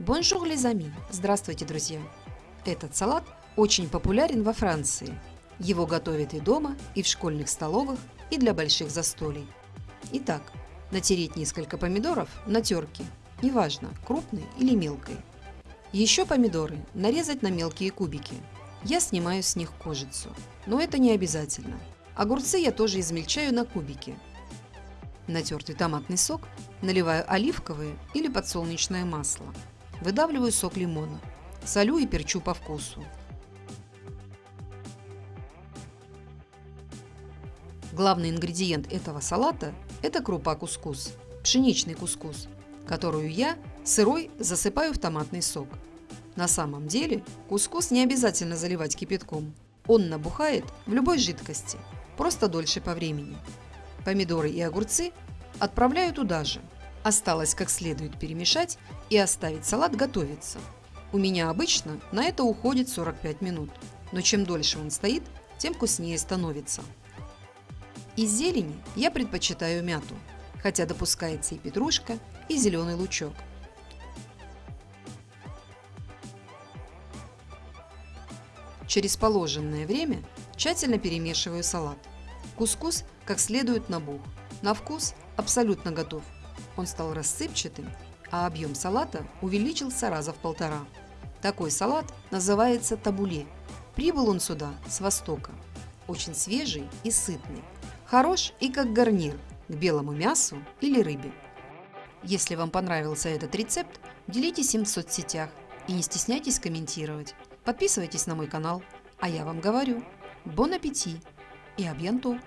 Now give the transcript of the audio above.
Bonjour les amis! Здравствуйте, друзья! Этот салат очень популярен во Франции. Его готовят и дома, и в школьных столовых, и для больших застолий. Итак, натереть несколько помидоров на терке, неважно, крупной или мелкой. Еще помидоры нарезать на мелкие кубики. Я снимаю с них кожицу, но это не обязательно. Огурцы я тоже измельчаю на кубики. Натертый томатный сок наливаю оливковое или подсолнечное масло. Выдавливаю сок лимона. Солю и перчу по вкусу. Главный ингредиент этого салата – это крупа кускус, пшеничный кускус, которую я сырой засыпаю в томатный сок. На самом деле кускус не обязательно заливать кипятком. Он набухает в любой жидкости, просто дольше по времени. Помидоры и огурцы отправляю туда же. Осталось как следует перемешать и оставить салат готовиться. У меня обычно на это уходит 45 минут, но чем дольше он стоит, тем вкуснее становится. Из зелени я предпочитаю мяту, хотя допускается и петрушка, и зеленый лучок. Через положенное время тщательно перемешиваю салат. Кускус как следует набух. На вкус абсолютно готов. Он стал рассыпчатым, а объем салата увеличился раза в полтора. Такой салат называется табуле. Прибыл он сюда с востока. Очень свежий и сытный. Хорош и как гарнир к белому мясу или рыбе. Если вам понравился этот рецепт, делитесь им в соцсетях и не стесняйтесь комментировать. Подписывайтесь на мой канал, а я вам говорю, бон аппетит и абьянту!